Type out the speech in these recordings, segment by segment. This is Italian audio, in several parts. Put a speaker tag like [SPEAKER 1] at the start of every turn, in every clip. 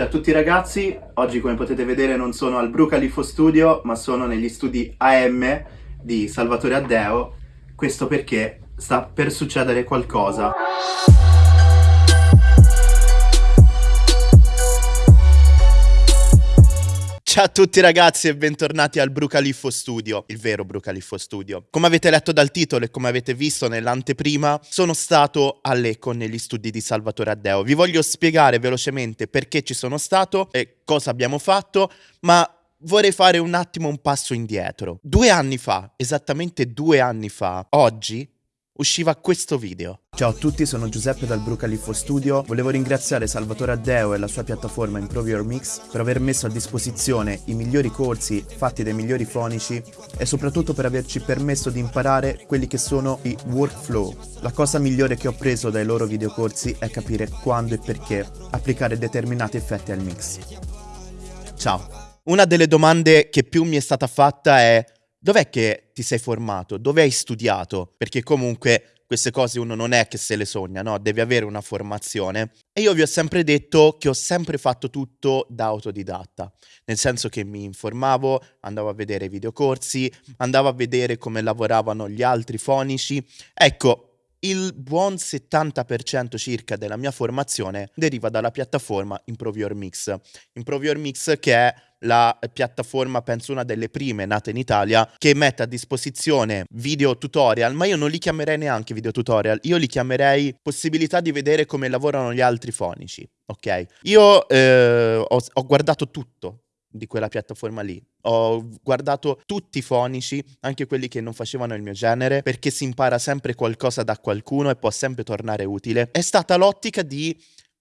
[SPEAKER 1] Ciao a tutti ragazzi, oggi come potete vedere non sono al Brucalifo Studio ma sono negli studi AM di Salvatore Addeo, questo perché sta per succedere qualcosa. Ciao a tutti ragazzi e bentornati al Brucaliffo Studio, il vero Brucaliffo Studio. Come avete letto dal titolo e come avete visto nell'anteprima, sono stato a Lecco negli studi di Salvatore Addeo. Vi voglio spiegare velocemente perché ci sono stato e cosa abbiamo fatto, ma vorrei fare un attimo un passo indietro. Due anni fa, esattamente due anni fa, oggi, usciva questo video. Ciao a tutti, sono Giuseppe dal Brucalifo Studio. Volevo ringraziare Salvatore Addeo e la sua piattaforma Improve Your Mix per aver messo a disposizione i migliori corsi fatti dai migliori fonici e soprattutto per averci permesso di imparare quelli che sono i workflow. La cosa migliore che ho preso dai loro videocorsi è capire quando e perché applicare determinati effetti al mix. Ciao. Una delle domande che più mi è stata fatta è dov'è che ti sei formato? Dove hai studiato? Perché comunque queste cose uno non è che se le sogna, no? Devi avere una formazione. E io vi ho sempre detto che ho sempre fatto tutto da autodidatta, nel senso che mi informavo, andavo a vedere videocorsi, andavo a vedere come lavoravano gli altri fonici. Ecco, il buon 70% circa della mia formazione deriva dalla piattaforma Improve Your Mix. Improve Your Mix che è la piattaforma, penso una delle prime nate in Italia, che mette a disposizione video tutorial, ma io non li chiamerei neanche video tutorial, io li chiamerei possibilità di vedere come lavorano gli altri fonici, ok? Io eh, ho, ho guardato tutto di quella piattaforma lì. Ho guardato tutti i fonici, anche quelli che non facevano il mio genere, perché si impara sempre qualcosa da qualcuno e può sempre tornare utile. È stata l'ottica di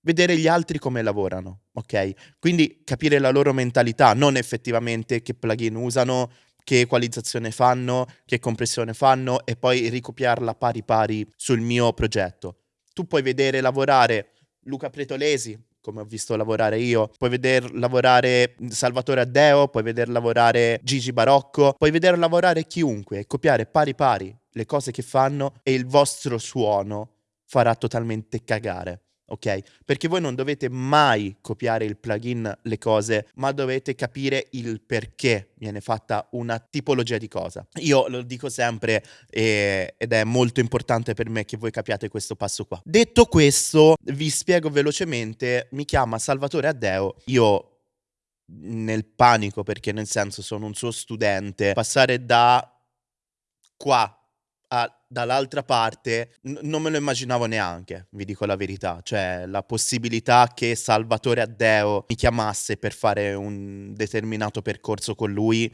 [SPEAKER 1] vedere gli altri come lavorano, ok? Quindi capire la loro mentalità, non effettivamente che plugin usano, che equalizzazione fanno, che compressione fanno e poi ricopiarla pari pari sul mio progetto. Tu puoi vedere lavorare Luca Pretolesi, come ho visto lavorare io. Puoi vedere lavorare Salvatore Addeo, puoi vedere lavorare Gigi Barocco, puoi vedere lavorare chiunque e copiare pari pari le cose che fanno e il vostro suono farà totalmente cagare ok? Perché voi non dovete mai copiare il plugin, le cose, ma dovete capire il perché viene fatta una tipologia di cosa. Io lo dico sempre eh, ed è molto importante per me che voi capiate questo passo qua. Detto questo, vi spiego velocemente, mi chiama Salvatore Addeo, io nel panico perché nel senso sono un suo studente, passare da qua a, dall'altra parte n- non me lo immaginavo neanche, vi dico la verità, cioè la possibilità che Salvatore Addeo mi chiamasse per fare un determinato percorso con lui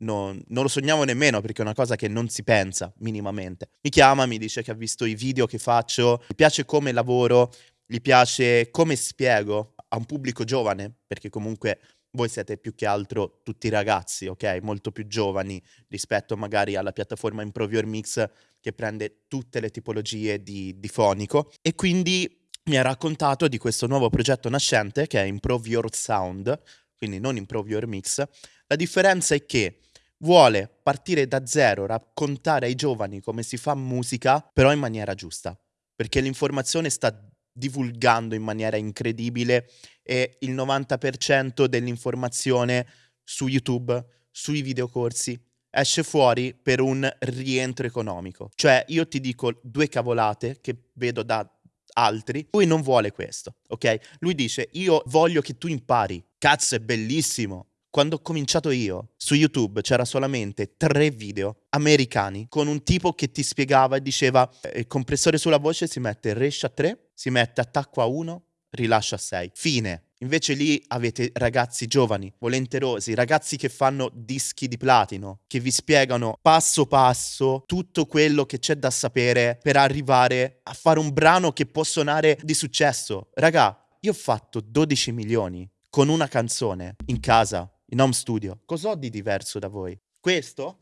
[SPEAKER 1] non, non, lo sognavo nemmeno perché è una cosa che non si pensa minimamente. Mi chiama, mi dice che ha visto i video che faccio, gli piace come lavoro, gli piace come spiego a un pubblico giovane, perché comunque voi siete più che altro tutti ragazzi, ok? Molto più giovani rispetto magari alla piattaforma Improve Your Mix che prende tutte le tipologie di, di fonico e quindi mi ha raccontato di questo nuovo progetto nascente che è Improve Your Sound, quindi non Improve Your Mix. La differenza è che vuole partire da zero, raccontare ai giovani come si fa musica, però in maniera giusta, perché l'informazione sta divulgando in maniera incredibile e il 90% dell'informazione su YouTube, sui videocorsi, esce fuori per un rientro economico. Cioè io ti dico due cavolate che vedo da altri, lui non vuole questo, ok? Lui dice io voglio che tu impari. Cazzo, è bellissimo. Quando ho cominciato io, su YouTube c'era solamente tre video americani con un tipo che ti spiegava e diceva eh, il compressore sulla voce si mette rescia a 3, si mette attacco a 1, rilascia a 6. Fine. Invece lì avete ragazzi giovani, volenterosi, ragazzi che fanno dischi di platino, che vi spiegano passo passo tutto quello che c'è da sapere per arrivare a fare un brano che può suonare di successo. Raga, io ho fatto 12 milioni con una canzone in casa in home studio. Cos'ho di diverso da voi? Questo?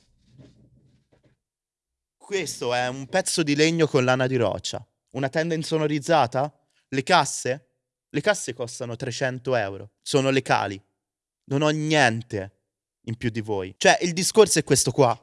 [SPEAKER 1] Questo è un pezzo di legno con lana di roccia. Una tenda insonorizzata? Le casse? Le casse costano 300 euro. Sono le cali. Non ho niente in più di voi. Cioè, il discorso è questo qua.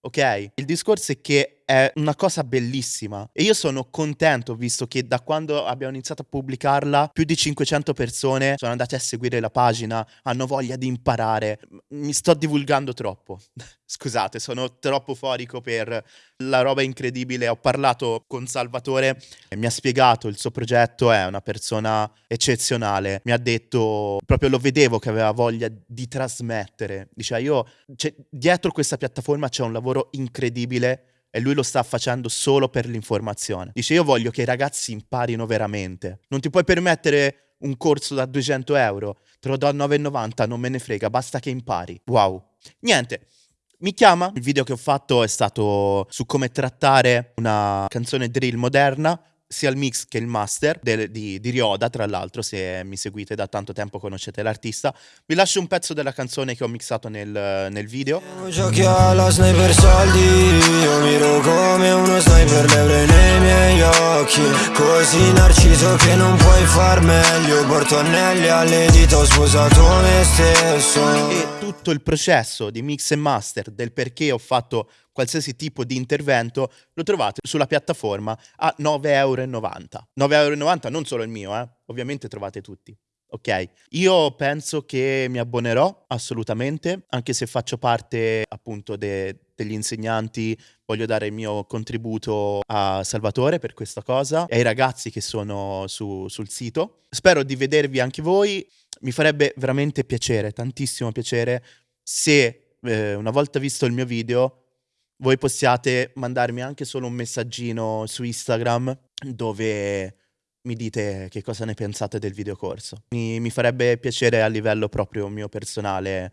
[SPEAKER 1] Ok? Il discorso è che è una cosa bellissima e io sono contento visto che da quando abbiamo iniziato a pubblicarla più di 500 persone sono andate a seguire la pagina, hanno voglia di imparare. Mi sto divulgando troppo. Scusate, sono troppo forico per la roba incredibile. Ho parlato con Salvatore e mi ha spiegato il suo progetto, è una persona eccezionale. Mi ha detto, proprio lo vedevo che aveva voglia di trasmettere. Diceva, io, cioè, dietro questa piattaforma c'è un lavoro incredibile e lui lo sta facendo solo per l'informazione. Dice io voglio che i ragazzi imparino veramente. Non ti puoi permettere un corso da 200 euro, te lo do a 9,90, non me ne frega, basta che impari. Wow. Niente, mi chiama, il video che ho fatto è stato su come trattare una canzone drill moderna sia il mix che il master del, di, di, Rioda, tra l'altro, se mi seguite da tanto tempo conoscete l'artista. Vi lascio un pezzo della canzone che ho mixato nel, nel video. Giochi alla sniper soldi, io miro come uno sniper l'euro nei miei occhi. Così narciso che non puoi far meglio, porto anelli alle dita, ho sposato me stesso. E tutto il processo di mix e master del perché ho fatto qualsiasi tipo di intervento, lo trovate sulla piattaforma a 9,90 euro. 9,90 euro non solo il mio, eh? ovviamente trovate tutti. Ok, io penso che mi abbonerò assolutamente, anche se faccio parte appunto de degli insegnanti, voglio dare il mio contributo a Salvatore per questa cosa e ai ragazzi che sono su, sul sito. Spero di vedervi anche voi, mi farebbe veramente piacere, tantissimo piacere, se eh, una volta visto il mio video voi possiate mandarmi anche solo un messaggino su Instagram dove mi dite che cosa ne pensate del videocorso. Mi, mi farebbe piacere a livello proprio mio personale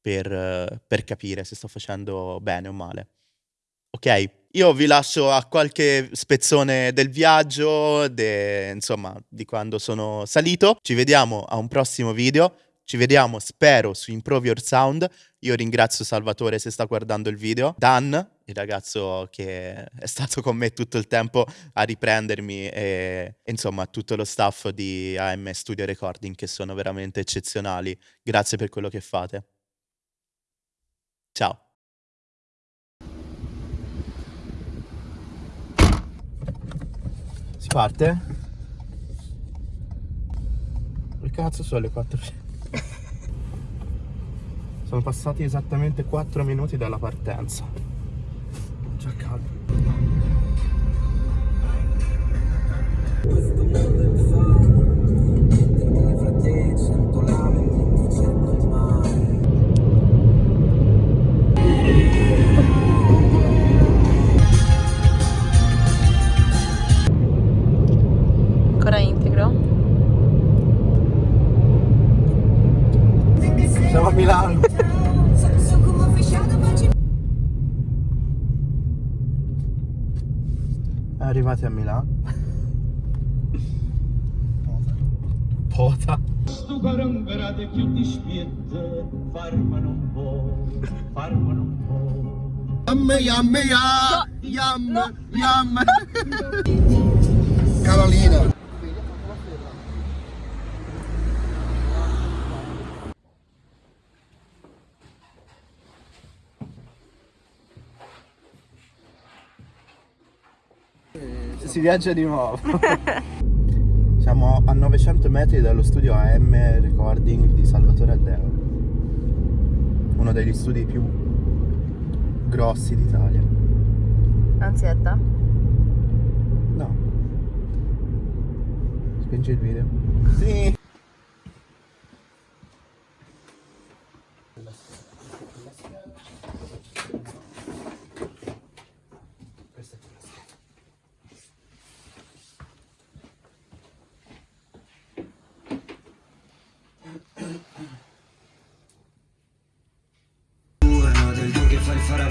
[SPEAKER 1] per, per capire se sto facendo bene o male. Ok? Io vi lascio a qualche spezzone del viaggio, de, insomma, di quando sono salito. Ci vediamo a un prossimo video. Ci vediamo, spero, su Improve Your Sound. Io ringrazio Salvatore se sta guardando il video. Dan, il ragazzo che è stato con me tutto il tempo a riprendermi e, insomma tutto lo staff di AM Studio Recording che sono veramente eccezionali. Grazie per quello che fate. Ciao. Si parte? Che cazzo sono le 4? Sono passati esattamente 4 minuti dalla partenza. Già caldo. Siamo a Milano. arrivati a Milano. Pota. Sto karın verade chiudi spiette, farmano un po', farmano un po'. Yam, yam, yam, yam, yam. Carolina. Si viaggia di nuovo. Siamo a 900 metri dallo studio AM Recording di Salvatore Addeo. Uno degli studi più grossi d'Italia.
[SPEAKER 2] Ansietta?
[SPEAKER 1] No. Spingi il video. Sì.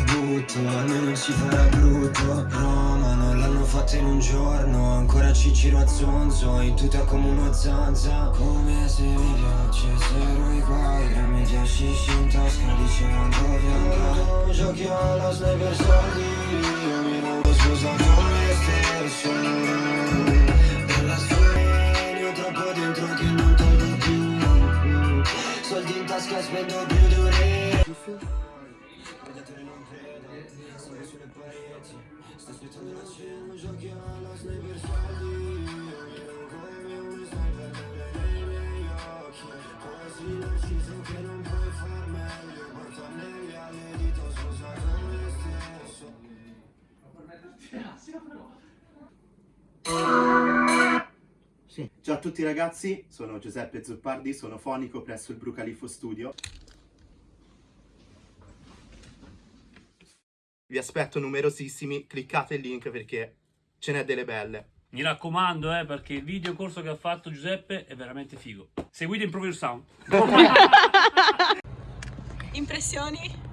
[SPEAKER 3] Brutto, almeno non si farà brutto Roma non l'hanno fatta in un giorno Ancora Cicero a zonzo, in tuta come uno zanza. Come se mi piacessero i guai La media shishi in tasca dicevano dove andare Giochi alla sniper soldi
[SPEAKER 1] Ciao a tutti ragazzi, sono Giuseppe Zuppardi, sono fonico presso il Brucalifo Studio. Vi aspetto numerosissimi, cliccate il link perché ce n'è delle belle.
[SPEAKER 4] Mi raccomando, eh, perché il video corso che ha fatto Giuseppe è veramente figo. Seguite Improve Your Sound.
[SPEAKER 2] Impressioni?